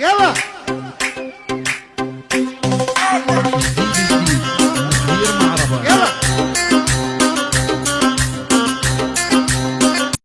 يلا.